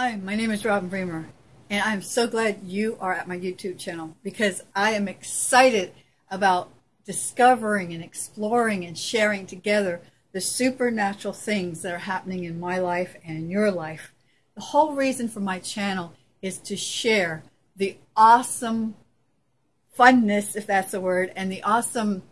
Hi, my name is Robin Bremer, and I'm so glad you are at my YouTube channel because I am excited about discovering and exploring and sharing together the supernatural things that are happening in my life and in your life. The whole reason for my channel is to share the awesome funness, if that's a word, and the awesome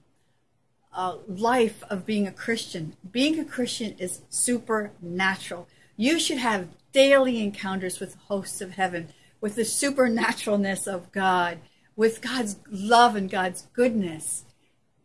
uh, life of being a Christian. Being a Christian is supernatural. You should have daily encounters with the hosts of heaven, with the supernaturalness of God, with God's love and God's goodness,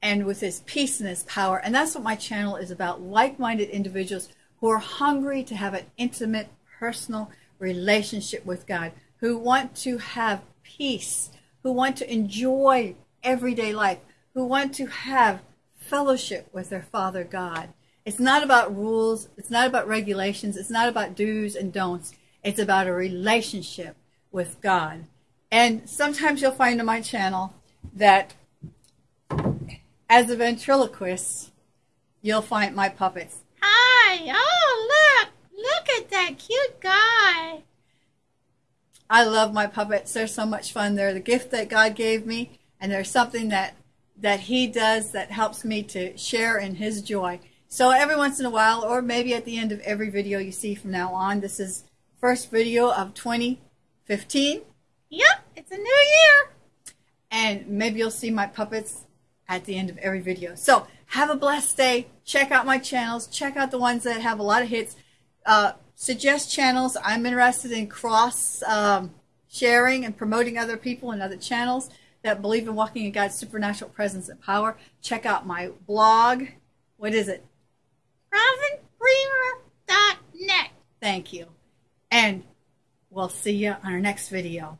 and with His peace and His power. And that's what my channel is about like minded individuals who are hungry to have an intimate, personal relationship with God, who want to have peace, who want to enjoy everyday life, who want to have fellowship with their Father God. It's not about rules, it's not about regulations, it's not about do's and don'ts. It's about a relationship with God. And sometimes you'll find on my channel that as a ventriloquist, you'll find my puppets. Hi! Oh, look! Look at that cute guy! I love my puppets. They're so much fun. They're the gift that God gave me, and they're something that that He does that helps me to share in His joy. So every once in a while, or maybe at the end of every video you see from now on, this is first video of 2015. Yep, it's a new year. And maybe you'll see my puppets at the end of every video. So have a blessed day. Check out my channels. Check out the ones that have a lot of hits. Uh, suggest channels. I'm interested in cross um, sharing and promoting other people and other channels that believe in walking in God's supernatural presence and power. Check out my blog. What is it? Thank you. And we'll see you on our next video.